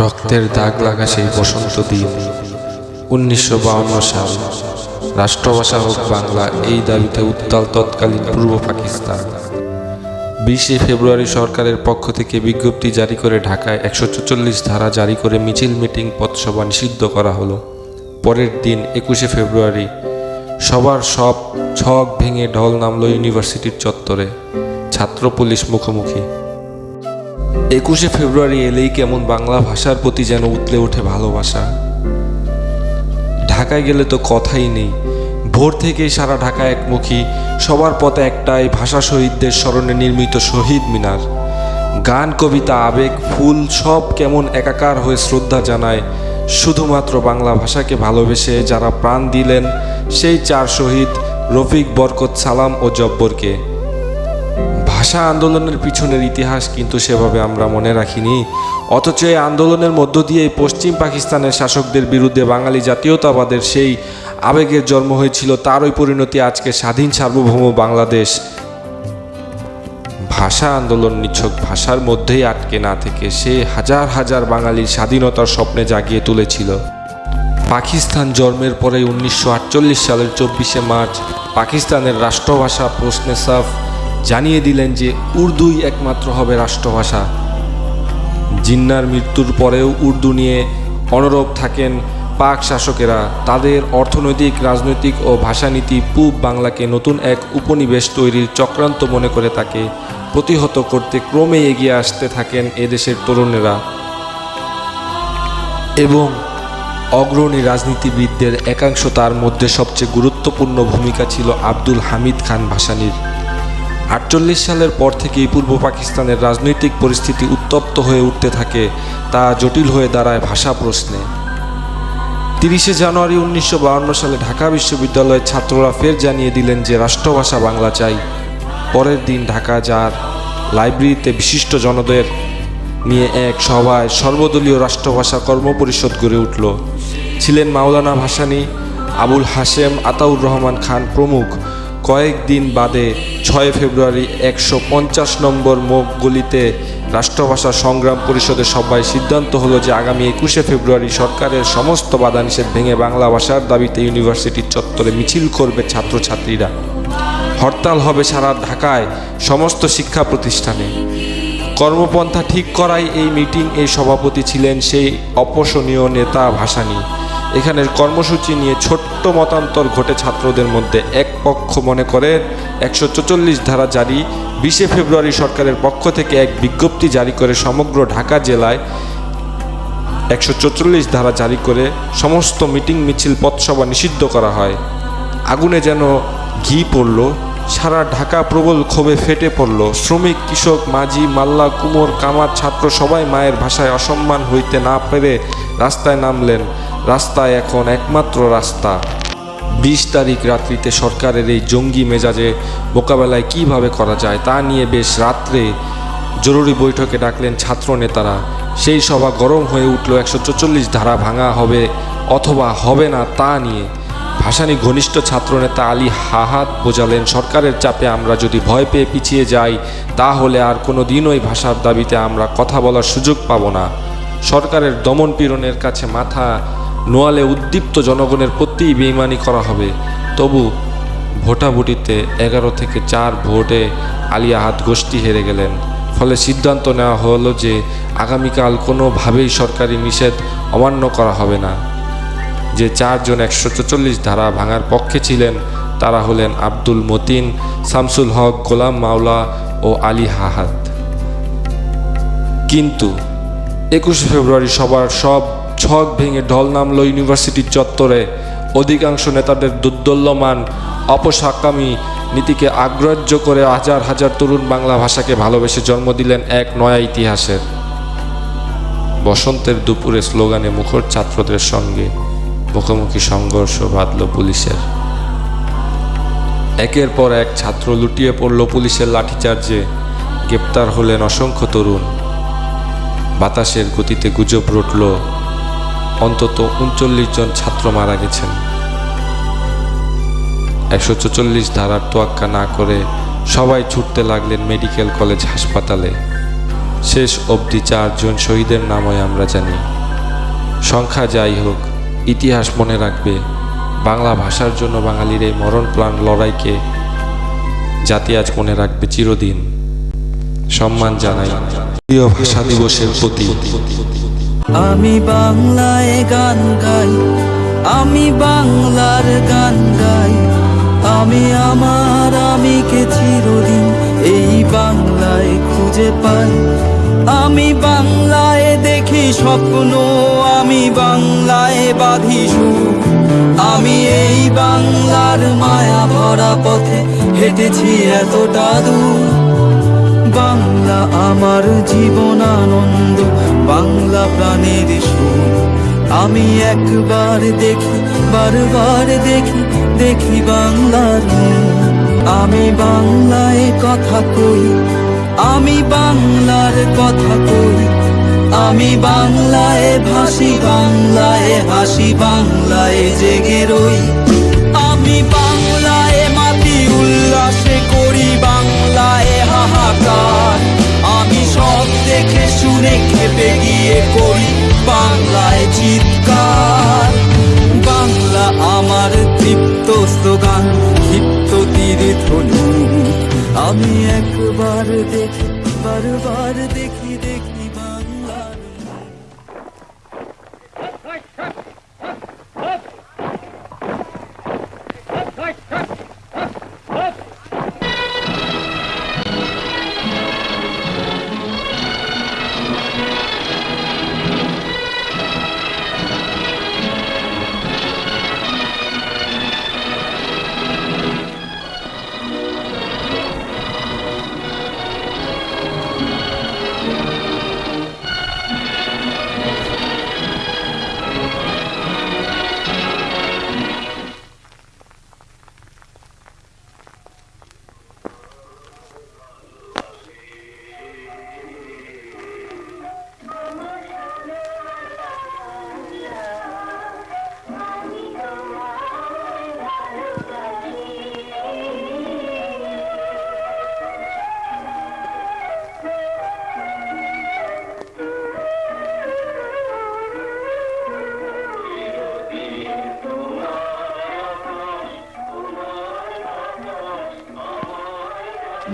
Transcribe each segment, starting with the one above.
রক্তের দাগ লাগা সেই বসন্ত দিন। উনিশশো সাল, রাষ্ট্রভাষা হোক বাংলা, এই দাবিতে উত্তাল তৎকালীন পূর্ব পাকিস্তান। বিশে ফেব্রুয়ারি সরকারের পক্ষ থেকে বিজ্ঞপ্তি জারি করে ঢাকায় একশো চল্লিশ ধারা জারি করে মিছিল মিটিং পথসভা নিষিদ্ধ করা হলো। পরের দিন একুশে ফেব্রুয়ারি, সবার সব ছক ভেঙে ঢল নামলো ইউনিভার্সিটির চত্বরে। ছাত্র পুলিশ মুখোমুখি। একুশে ফেব্রুয়ারি এলেই কেমন বাংলা ভাষার প্রতি যেন উতলে ওঠে ভালোবাসা। ঢাকায় গেলে তো কথাই নেই। ভোর থেকেই সারা ঢাকা একমুখী, সবার পথে একটাই ভাষা শহীদদের স্মরণে নির্মিত শহীদ মিনার। গান, কবিতা, আবেগ, ফুল সব কেমন একাকার হয়ে শ্রদ্ধা জানায় শুধুমাত্র বাংলা ভাষাকে ভালোবেসে যারা প্রাণ দিলেন সেই চার শহীদ রফিক বরকত সালাম ও জব্বরকে। ভাষা আন্দোলনের পিছনের ইতিহাস কিন্তু সেভাবে আমরা মনে রাখিনি। অথচ এই আন্দোলনের মধ্য দিয়ে পশ্চিম পাকিস্তানের শাসকদের বিরুদ্ধে বাঙালি জাতীয়তাবাদের সেই আবেগের জন্ম হয়েছিল, তারই পরিণতি আজকে স্বাধীন সার্বভৌম বাংলাদেশ। ভাষা আন্দোলন নিছক ভাষার মধ্যেই আটকে না থেকে সে হাজার হাজার বাঙালির স্বাধীনতার স্বপ্নে জাগিয়ে তুলেছিল। পাকিস্তান জন্মের পরে উনিশশো আটচল্লিশ সালের চব্বিশে মার্চ পাকিস্তানের রাষ্ট্রভাষা প্রশ্নে সাফ জানিয়ে দিলেন যে উর্দুই একমাত্র হবে রাষ্ট্রভাষা। জিন্নার মৃত্যুর পরেও উর্দু নিয়ে অনরব থাকেন পাক শাসকেরা। তাদের অর্থনৈতিক, রাজনৈতিক ও ভাষানীতি পূব বাংলাকে নতুন এক উপনিবেশ তৈরির চক্রান্ত মনে করে তাকে প্রতিহত করতে ক্রমে এগিয়ে আসতে থাকেন এদেশের তরুণেরা। এবং অগ্রণী রাজনীতিবিদদের একাংশ তার মধ্যে সবচেয়ে গুরুত্বপূর্ণ ভূমিকা ছিল আব্দুল হামিদ খান ভাসানীর। আটচল্লিশ সালের পর থেকেই পূর্ব পাকিস্তানের রাজনৈতিক পরিস্থিতি উত্তপ্ত হয়ে উঠতে থাকে তা জটিল হয়ে দাঁড়ায় ভাষা প্রশ্নে। তিরিশে জানুয়ারি উনিশশো সালে ঢাকা বিশ্ববিদ্যালয়ের ছাত্ররা ফের জানিয়ে দিলেন যে রাষ্ট্রভাষা বাংলা চাই। পরের দিন ঢাকা যার লাইব্রেরিতে বিশিষ্ট জনদের নিয়ে এক সভায় সর্বদলীয় রাষ্ট্রভাষা কর্মপরিষদ গড়ে উঠল। ছিলেন মাওলানা ভাসানী, আবুল হাশেম, আতাউর রহমান খান প্রমুখ। কয়েকদিন বাদে ছয় ফেব্রুয়ারি একশো পঞ্চাশ নম্বর মুখ গলিতে রাষ্ট্রভাষা সংগ্রাম পরিষদের সভায় সিদ্ধান্ত হলো যে আগামী একুশে ফেব্রুয়ারি সরকারের সমস্ত বাধা নিষেধ ভেঙে বাংলা ভাষার দাবিতে ইউনিভার্সিটির চত্বরে মিছিল করবে ছাত্রছাত্রীরা। হরতাল হবে সারা ঢাকায় সমস্ত শিক্ষা প্রতিষ্ঠানে। কর্মপন্থা ঠিক করাই এই মিটিং এই সভাপতি ছিলেন সেই অপসনীয় নেতা ভাসানী। এখানের কর্মসূচি নিয়ে ছোট্ট মতান্তর ঘটে ছাত্রদের মধ্যে এক পক্ষ মনে করে, একশো চল্লিশ ধারা জারি, বিশে ফেব্রুয়ারি সরকারের পক্ষ থেকে এক বিজ্ঞপ্তি জারি করে সমগ্র ঢাকা জেলায় একশো চল্লিশ ধারা জারি করে সমস্ত মিটিং মিছিল পথসভা নিষিদ্ধ করা হয়। আগুনে যেন ঘি পড়ল, সারা ঢাকা প্রবল ক্ষোভে ফেটে পড়ল। শ্রমিক, কৃষক, মাঝি, মাল্লা, কুমোর, কামার, ছাত্র সবাই মায়ের ভাষায় অসম্মান হইতে না পেরে রাস্তায় নামলেন। রাস্তায় এখন একমাত্র রাস্তা। বিশ তারিখ রাত্রিতে সরকারের এই জঙ্গি মেজাজে মোকাবেলায় কীভাবে করা যায় তা নিয়ে বেশ রাত্রে জরুরি বৈঠকে ডাকলেন ছাত্র নেতারা। সেই সভা গরম হয়ে উঠল, একশো চল্লিশ ধারা ভাঙা হবে অথবা হবে না তা নিয়ে। ভাসানী ঘনিষ্ঠ ছাত্রনেতা আলী হাহাত বোঝালেন, সরকারের চাপে আমরা যদি ভয় পেয়ে পিছিয়ে যাই, তাহলে আর কোনো দিনই ভাষার দাবিতে আমরা কথা বলার সুযোগ পাব না। সরকারের দমন পীড়নের কাছে মাথা নোয়ালে উদ্দীপ্ত জনগণের প্রতিই বেইমানি করা হবে। তবু ভোটাভুটিতে এগারো থেকে চার ভোটে আলী আহাত গোষ্ঠী হেরে গেলেন। ফলে সিদ্ধান্ত নেওয়া হলো যে আগামীকাল কোনোভাবেই সরকারি নিষেধ অমান্য করা হবে না। যে চারজন একশো চল্লিশ ধারা ভাঙার পক্ষে ছিলেন তারা হলেন আব্দুল মতিন, শামসুল হক, গোলাম মাওলা ও আলী হাহাত কিন্তু একুশে ফেব্রুয়ারি সবার সব ছক ভেঙে ঢল নামলো ইউনিভার্সিটির চত্বরে। অধিকাংশ নেতাদের দুর্দল্যমান অপসাকামী নীতিকে আগ্রাহ্য করে হাজার হাজার তরুণ বাংলা ভাষাকে ভালোবেসে জন্ম দিলেন এক নয়া ইতিহাসের। বসন্তের দুপুরে স্লোগানে মুখর ছাত্রদের সঙ্গে মুখোমুখি সংঘর্ষ বাঁধল পুলিশের। একের পর এক ছাত্র লুটিয়ে পড়ল পুলিশের লাঠিচার্জে। গ্রেপ্তার হলেন অসংখ্য তরুণ। বাতাসের গতিতে গুজব রটল অন্তত উনচল্লিশ জন ছাত্র মারা গেছেন। একশো চল্লিশ ধারার তোয়াক্কা না করে সবাই ছুটতে লাগলেন মেডিকেল কলেজ হাসপাতালে। শেষ অবধি চারজন শহীদের নামই আমরা জানি। সংখ্যা যাই হোক, ইতিহাস মনে রাখবে, বাংলা ভাষার জন্য বাঙালির এই মরণ প্রাণ লড়াইকে জাতি আজ মনে রাখবে চিরদিন। সম্মান জানাই। প্রিয় ভাষা দিবসের প্রতি। আমি বাংলায় গান গাই, আমি বাংলার গান গাই। আমি আমার আমি আমিকে চিরদিন এই বাংলায় খুঁজে পাই। আমি বাংলায় দেখি স্বপ্ন, আমি বাংলায় বাঁধি আমি এই বাংলার মায়া ভরা পথে হেঁটেছি এতটা দূর। বাংলা আমার জীবন আনন্দ বাংলা প্রাণের সুর। আমি একবার দেখি, বারবার দেখি দেখি বাংলার আমি বাংলায় কথা কই, আমি বাংলার কথা কই। আমি বাংলায় ভাসি, বাংলায় হাসি, বাংলায় জেগে রই। আমি শুনে খেপে গিয়ে করি বাংলায় চিৎকার বাংলা আমার তৃপ্ত স্লোগান ক্ষিপ্ত তীর ধনু আমি একবার দেখি বারবার দেখি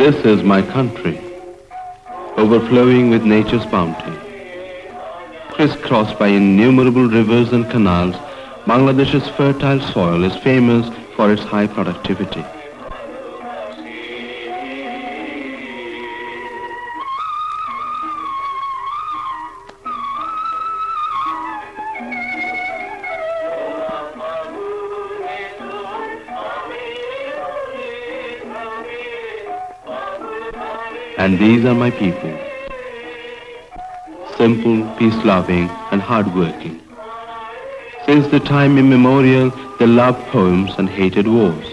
This is my country, overflowing with nature's bounty. Crisscrossed by innumerable rivers and canals, Bangladesh's fertile soil is famous for its high productivity. And these are my people. Simple, peace-loving, and hard-working. Since the time immemorial, they loved poems and hated wars.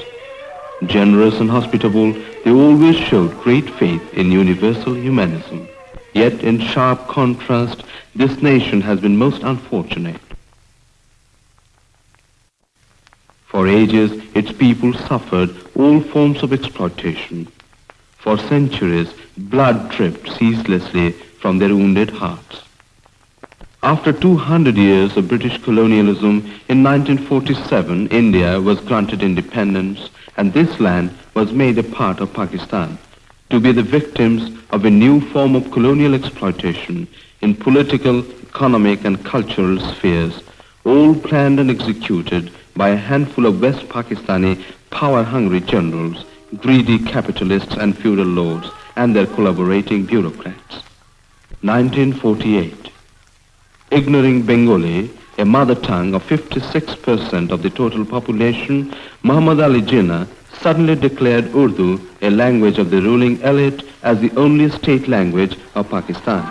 Generous and hospitable, they always showed great faith in universal humanism. Yet in sharp contrast, this nation has been most unfortunate. For ages, its people suffered all forms of exploitation. For centuries, blood dripped ceaselessly from their wounded hearts. After 200 years of British colonialism, in 1947, India was granted independence and this land was made a part of Pakistan to be the victims of a new form of colonial exploitation in political, economic and cultural spheres, all planned and executed by a handful of West Pakistani power-hungry generals, greedy capitalists and feudal lords and their collaborating bureaucrats. 1948. Ignoring Bengali, a mother tongue of 56% of the total population, Muhammad Ali Jinnah suddenly declared Urdu a language of the ruling elite as the only state language of Pakistan.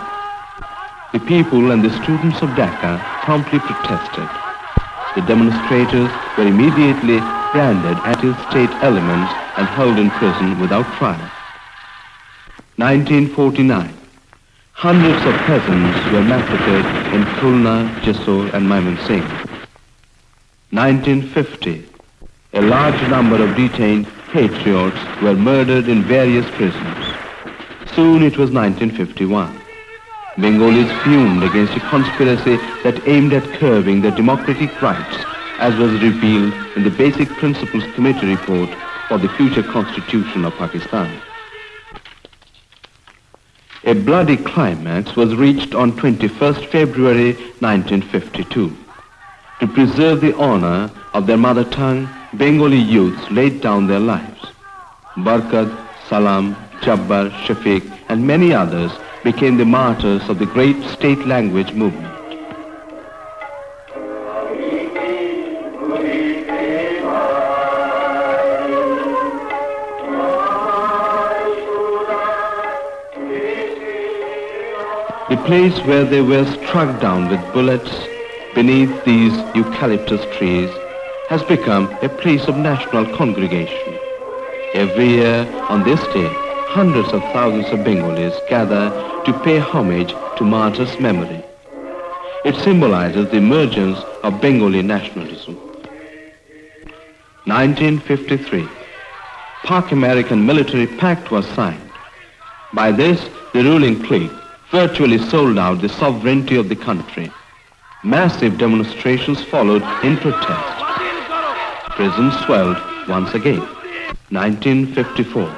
The people and the students of Dhaka promptly protested. The demonstrators were immediately branded anti-state elements and held in prison without trial. 1949. Hundreds of peasants were massacred in Khulna, Jessore and Mymensingh. 1950. A large number of detained patriots were murdered in various prisons. Soon it was 1951. Bengalis fumed against a conspiracy that aimed at curbing their democratic rights, as was revealed in the Basic Principles Committee report for the future constitution of Pakistan. A bloody climax was reached on 21st February 1952. To preserve the honor of their mother tongue, Bengali youths laid down their lives. Barkat, Salam, Jabbar, Shafiq, and many others became the martyrs of the great state language movement. Place where they were struck down with bullets beneath these eucalyptus trees has become a place of national congregation. Every year on this day, hundreds of thousands of Bengalis gather to pay homage to martyrs' memory. It symbolizes the emergence of Bengali nationalism. 1953, Pak-American military pact was signed. By this, the ruling clique virtually sold out the sovereignty of the country. Massive demonstrations followed in protest. Prisons swelled once again. 1954.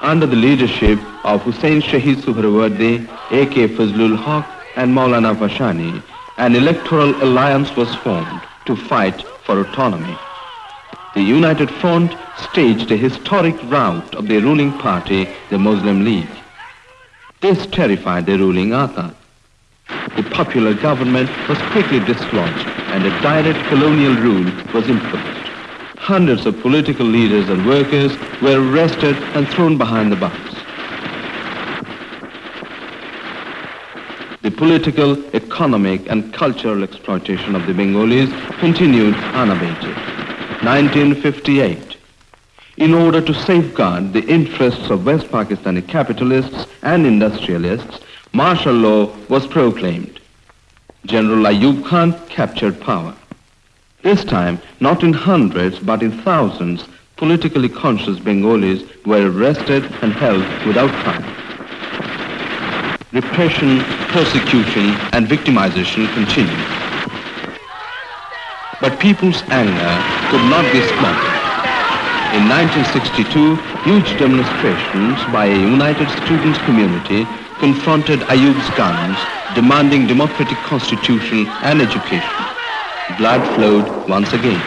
Under the leadership of Hussein Shahid Suhrawardi, A.K. Fazlul Haq and Maulana Bhashani, an electoral alliance was formed to fight for autonomy. The United Front staged a historic rout of the ruling party, the Muslim League. This terrified the ruling Atta. The popular government was quickly dislodged and a direct colonial rule was imposed. Hundreds of political leaders and workers were arrested and thrown behind the bars. The political, economic and cultural exploitation of the Bengalis continued unabated. 1958. In order to safeguard the interests of West Pakistani capitalists and industrialists, martial law was proclaimed. General Ayub Khan captured power. This time, not in hundreds, but in thousands, politically conscious Bengalis were arrested and held without trial. Repression, persecution, and victimization continued. But people's anger could not be smothered. In 1962, huge demonstrations by a united students' community confronted Ayub's guns, demanding democratic constitution and education. Blood flowed once again.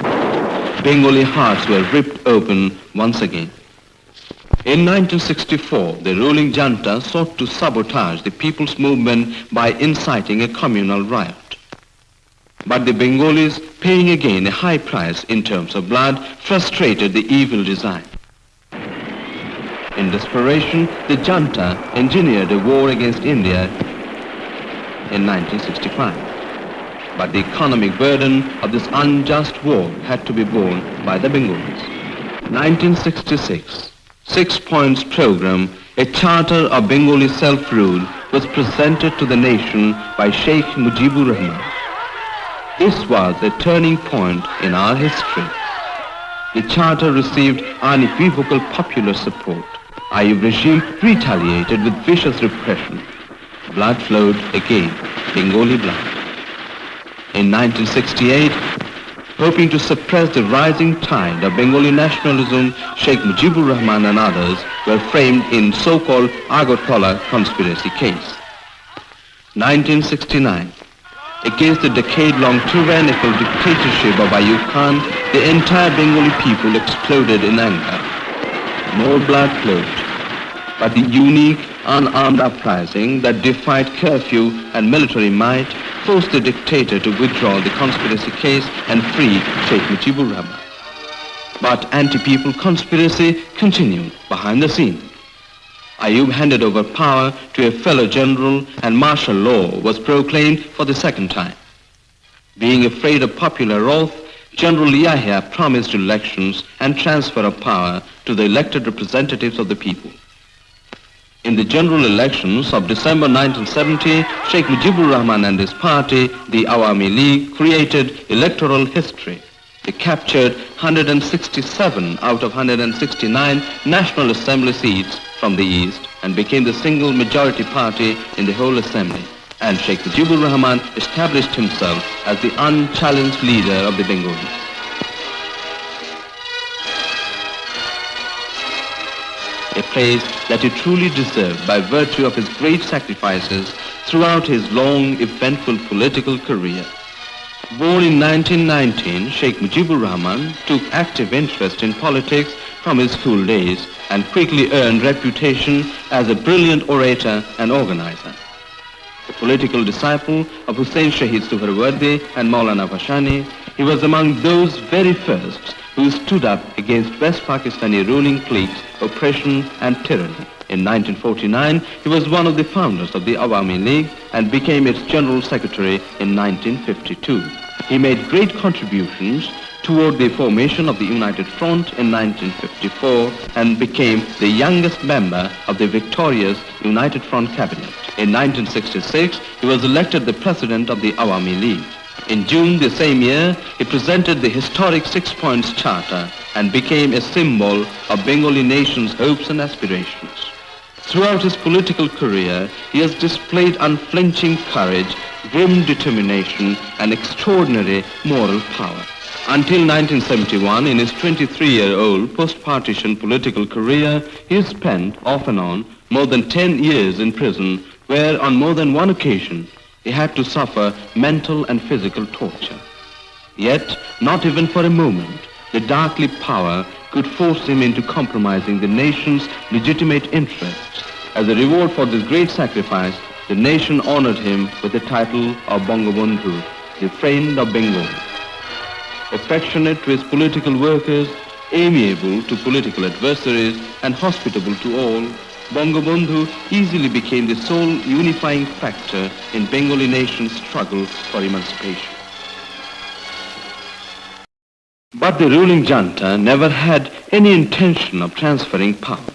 Bengali hearts were ripped open once again. In 1964, the ruling junta sought to sabotage the people's movement by inciting a communal riot. But the Bengalis, paying again a high price in terms of blood, frustrated the evil design. In desperation, the junta engineered a war against India in 1965. But the economic burden of this unjust war had to be borne by the Bengalis. 1966, Six Points Program, a charter of Bengali self-rule, was presented to the nation by Sheikh Mujibur Rahman. This was a turning point in our history. The charter received unequivocal popular support. Ayub regime retaliated with vicious repression. Blood flowed again, Bengali blood. In 1968, hoping to suppress the rising tide of Bengali nationalism, Sheikh Mujibur Rahman and others were framed in so-called Agartala conspiracy case. 1969, against the decade-long tyrannical dictatorship of Ayub Khan, the entire Bengali people exploded in anger. More blood flowed. But the unique, unarmed uprising that defied curfew and military might forced the dictator to withdraw the conspiracy case and free Sheikh Mujibur Rahman. But anti-people conspiracy continued behind the scenes. Ayub handed over power to a fellow general and martial law was proclaimed for the second time. Being afraid of popular wrath, General Yahya promised elections and transfer of power to the elected representatives of the people. In the general elections of December 1970, Sheikh Mujibur Rahman and his party, the Awami League, created electoral history. They captured 167 out of 169 National Assembly seats from the East and became the single majority party in the whole assembly. And Sheikh Mujibur Rahman established himself as the unchallenged leader of the Bengalis. a place that he truly deserved by virtue of his great sacrifices throughout his long, eventful political career. Born in 1919, Sheikh Mujibur Rahman took active interest in politics from his school days and quickly earned reputation as a brilliant orator and organizer. A political disciple of Hussein Shahid Suhrawardi and Maulana Bhashani, he was among those very first who stood up against West Pakistani ruling cliques, oppression and tyranny. In 1949, he was one of the founders of the Awami League and became its General Secretary in 1952. He made great contributions toward the formation of the United Front in 1954 and became the youngest member of the victorious United Front cabinet. In 1966, he was elected the president of the Awami League. In June the same year, he presented the historic Six Points Charter and became a symbol of Bengali nation's hopes and aspirations. Throughout his political career, he has displayed unflinching courage, grim determination, and extraordinary moral power. Until 1971, in his 23-year-old post-partition political career, he spent, off and on, more than 10 years in prison, where on more than one occasion he had to suffer mental and physical torture. Yet, not even for a moment, the darkly power could force him into compromising the nation's legitimate interests. As a reward for this great sacrifice, the nation honored him with the title of Bangabandhu, the friend of Bengal. Affectionate to his political workers, amiable to political adversaries, and hospitable to all, Bangabandhu easily became the sole unifying factor in Bengali nation's struggle for emancipation. But the ruling junta never had any intention of transferring power.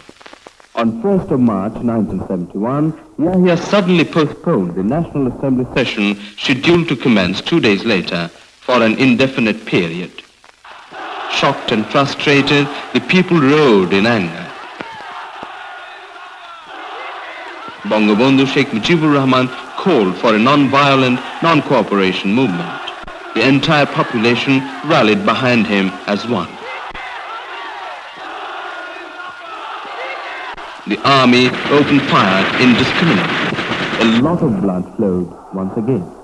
On 1st of March 1971, Yahya suddenly postponed the National Assembly session scheduled to commence two days later for an indefinite period. Shocked and frustrated, the people rode in anger. Bangabandhu Sheikh Mujibur Rahman called for a non-violent, non-cooperation movement. The entire population rallied behind him as one. The army opened fire indiscriminately. A lot of blood flowed once again.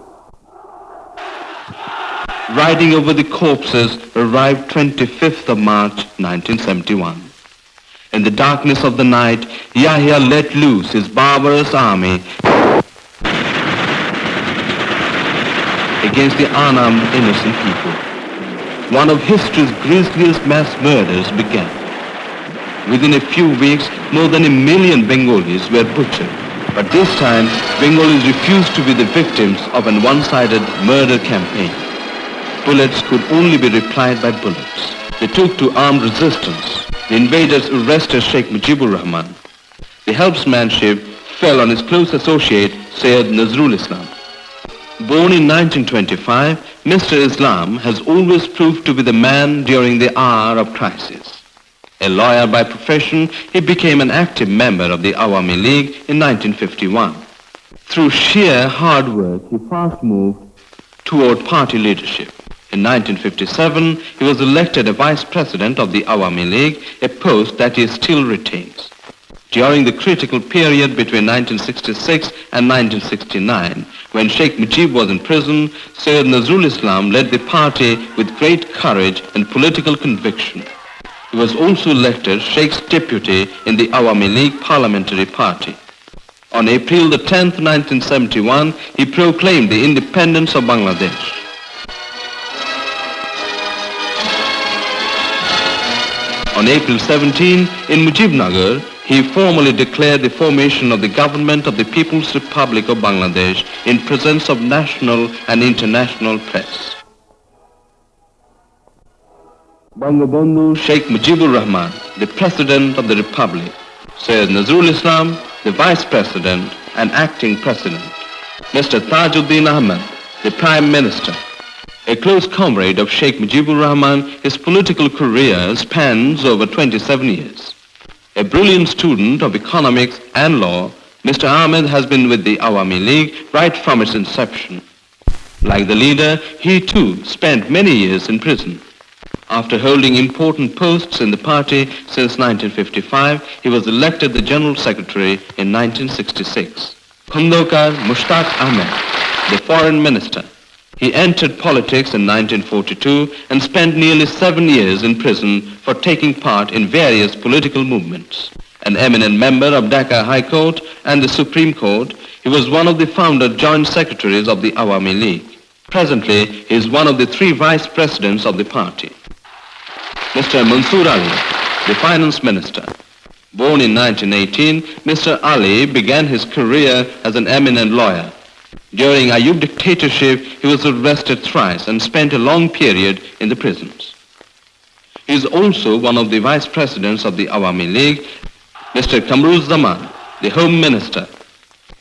Riding over the corpses arrived 25th of March 1971. In the darkness of the night, Yahya let loose his barbarous army against the unarmed innocent people. One of history's grisliest mass murders began. Within a few weeks, more than a million Bengalis were butchered. But this time, Bengalis refused to be the victims of an one-sided murder campaign. Bullets could only be replied by bullets. They took to armed resistance. The invaders arrested Sheikh Mujibur Rahman. The helpsmanship fell on his close associate, Sayyid Nazrul Islam. Born in 1925, Mr. Islam has always proved to be the man during the hour of crisis. A lawyer by profession, he became an active member of the Awami League in 1951. Through sheer hard work, he fast moved toward party leadership. In 1957, he was elected a vice president of the Awami League, a post that he still retains. During the critical period between 1966 and 1969, when Sheikh Mujib was in prison, Sayyid Nazrul Islam led the party with great courage and political conviction. He was also elected Sheikh's deputy in the Awami League parliamentary party. On April the 10th, 1971, he proclaimed the independence of Bangladesh. On April 17, in Mujibnagar, he formally declared the formation of the government of the People's Republic of Bangladesh in presence of national and international press. Bangabandhu Sheikh Mujibur Rahman, the President of the Republic, Sayyid Nazrul Islam, the Vice President and Acting President, Mr. Tajuddin Ahmed, the Prime Minister, a close comrade of Sheikh Mujibur Rahman, his political career spans over 27 years. A brilliant student of economics and law, Mr. Ahmed has been with the Awami League right from its inception. Like the leader, he too spent many years in prison. After holding important posts in the party since 1955, he was elected the General Secretary in 1966. Khundokar Mushtaq Ahmed, the Foreign Minister. He entered politics in 1942 and spent nearly seven years in prison for taking part in various political movements. An eminent member of Dhaka High Court and the Supreme Court, he was one of the founder joint secretaries of the Awami League. Presently, he is one of the three vice presidents of the party. Mr. Mansoor Ali, the finance minister. Born in 1918, Mr. Ali began his career as an eminent lawyer. During Ayub dictatorship, he was arrested thrice and spent a long period in the prisons. He is also one of the vice presidents of the Awami League, Mr. Kamruz Zaman, the home minister.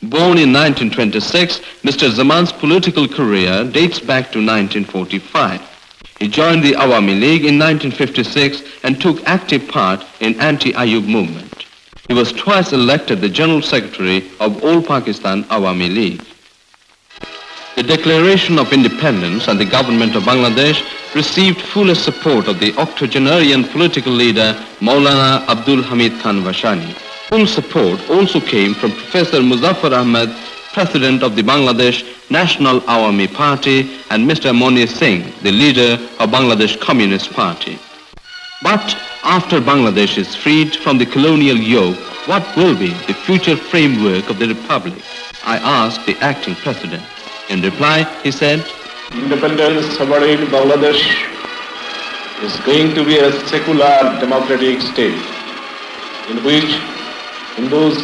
Born in 1926, Mr. Zaman's political career dates back to 1945. He joined the Awami League in 1956 and took active part in anti-Ayub movement. He was twice elected the General Secretary of All Pakistan Awami League. The Declaration of Independence and the government of Bangladesh received fullest support of the octogenarian political leader Maulana Abdul Hamid Khan Bhashani. Full support also came from Professor Muzaffar Ahmed, President of the Bangladesh National Awami Party, and Mr. Moni Singh, the leader of Bangladesh Communist Party. But after Bangladesh is freed from the colonial yoke, what will be the future framework of the republic? I asked the acting president. In reply, he said, independent sovereign Bangladesh is going to be a secular democratic state in which Hindus,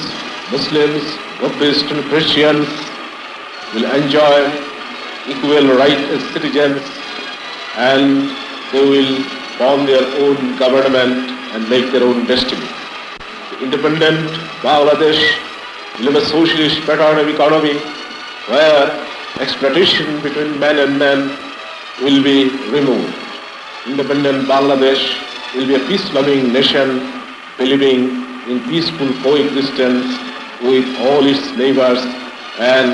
Muslims, Buddhists and Christians will enjoy equal rights as citizens and they will form their own government and make their own destiny. The independent Bangladesh will have a socialist pattern of economy where exploitation between men and men will be removed. Independent Bangladesh will be a peace-loving nation believing in peaceful coexistence with all its neighbors and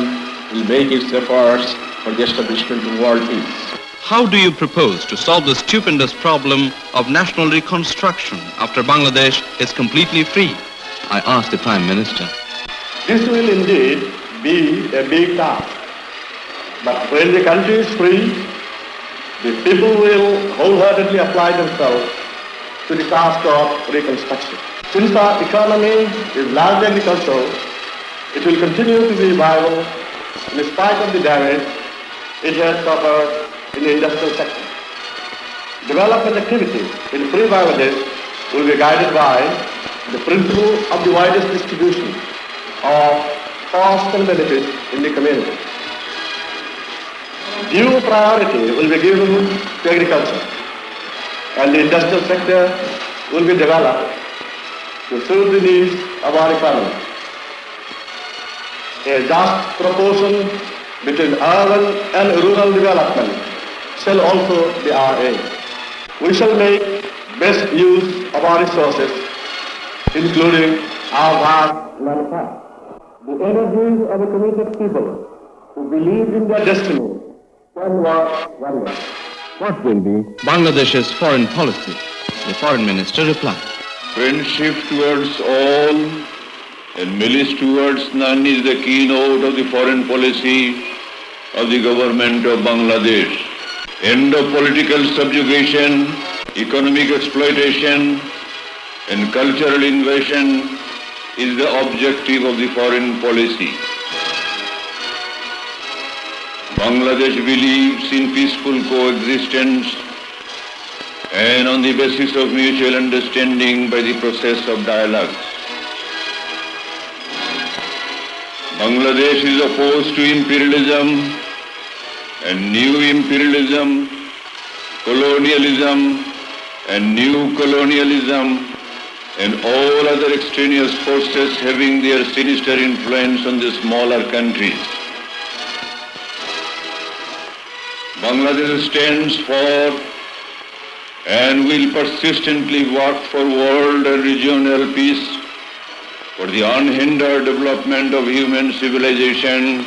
will make its efforts for the establishment of world peace. How do you propose to solve the stupendous problem of national reconstruction after Bangladesh is completely free? I asked the Prime Minister. This will indeed be a big task. But when the country is free, the people will wholeheartedly apply themselves to the task of reconstruction. Since our economy is largely agricultural, it will continue to be viable in spite of the damage it has suffered in the industrial sector. Development activities in free Bangladesh will be guided by the principle of the widest distribution of cost and benefits in the community. Due priority will be given to agriculture and the industrial sector will be developed to serve the needs of our economy. A just proportion between urban and rural development shall also be our aim. We shall make best use of our resources, including our vast manpower. The energies of a committed people who believe in their destiny can work wonders. What will be Bangladesh's foreign policy? The foreign minister replied. Friendship towards all and malice towards none is the keynote of the foreign policy of the government of Bangladesh. End of political subjugation, economic exploitation, and cultural invasion is the objective of the foreign policy. Bangladesh believes in peaceful coexistence and on the basis of mutual understanding by the process of dialogue. Bangladesh is opposed to imperialism and new imperialism, colonialism and new colonialism and all other extraneous forces having their sinister influence on the smaller countries. Bangladesh stands for and will persistently work for world and regional peace, for the unhindered development of human civilization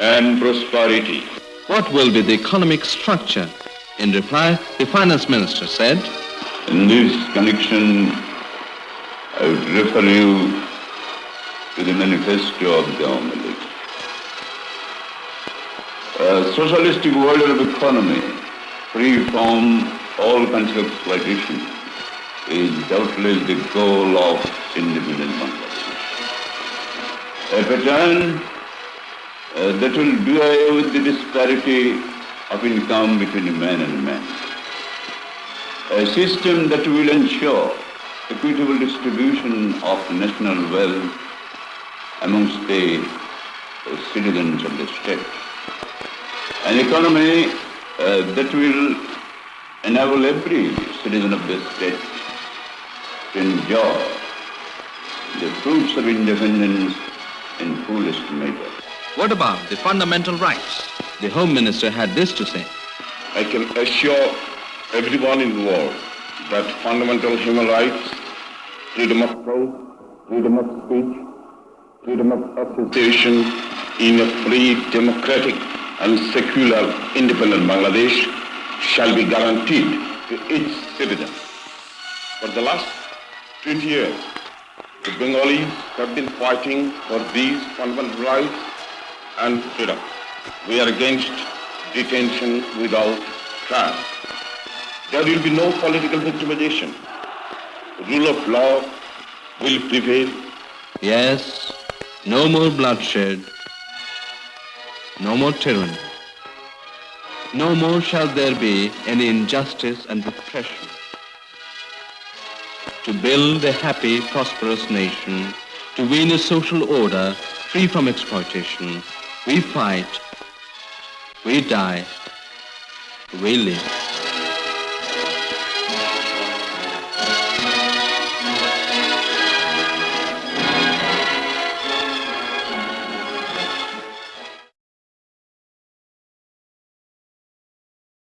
and prosperity. What will be the economic structure? In reply, the finance minister said, In this connection, I would refer you to the manifesto of the League. A socialistic world of economy, free from all kinds of exploitation, is doubtless the goal of independent Bangladesh. A pattern uh, that will do away with the disparity of income between man and man. A system that will ensure equitable distribution of national wealth amongst the uh, citizens of the state. An economy uh, that will enable every citizen of the state to enjoy the fruits of independence in fullest measure. What about the fundamental rights? The Home Minister had this to say. I can assure everyone in the world that fundamental human rights, freedom of thought, freedom of speech, freedom of association in a free, democratic and secular independent Bangladesh shall be guaranteed to each citizen. For the last 20 years, the Bengalis have been fighting for these fundamental rights and freedom. We are against detention without trial. There will be no political victimization. Rule of law will prevail. Yes, no more bloodshed, no more tyranny. No more shall there be any injustice and repression. To build a happy, prosperous nation, to win a social order free from exploitation, we fight, we die, we live.